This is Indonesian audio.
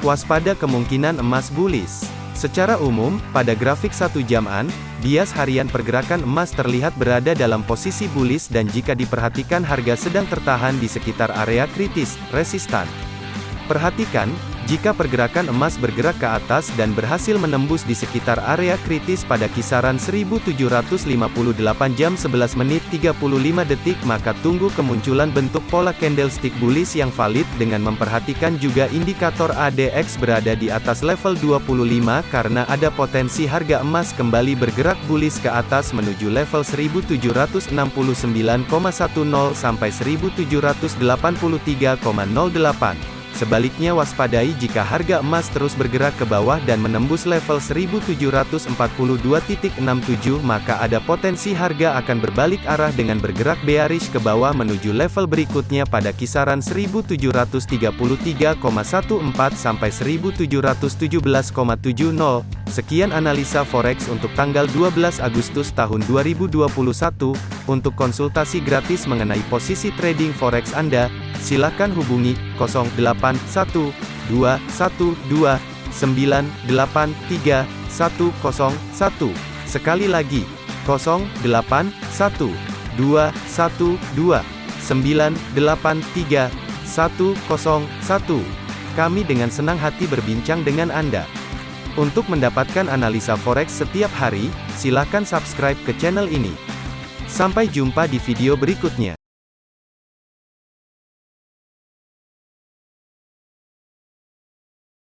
Waspada kemungkinan emas bullish. Secara umum, pada grafik satu jaman, bias harian pergerakan emas terlihat berada dalam posisi bullish dan jika diperhatikan harga sedang tertahan di sekitar area kritis, resistan. Perhatikan, jika pergerakan emas bergerak ke atas dan berhasil menembus di sekitar area kritis pada kisaran 1758 jam 11 menit 35 detik maka tunggu kemunculan bentuk pola candlestick bullish yang valid dengan memperhatikan juga indikator ADX berada di atas level 25 karena ada potensi harga emas kembali bergerak bullish ke atas menuju level 1769,10 sampai 1783,08. Sebaliknya waspadai jika harga emas terus bergerak ke bawah dan menembus level 1742.67 maka ada potensi harga akan berbalik arah dengan bergerak bearish ke bawah menuju level berikutnya pada kisaran 1733,14 sampai 1717,70. Sekian analisa forex untuk tanggal 12 Agustus tahun 2021. Untuk konsultasi gratis mengenai posisi trading forex Anda, silakan hubungi 081212983101. Sekali lagi, 081212983101. Kami dengan senang hati berbincang dengan Anda. Untuk mendapatkan analisa forex setiap hari, silakan subscribe ke channel ini. Sampai jumpa di video berikutnya.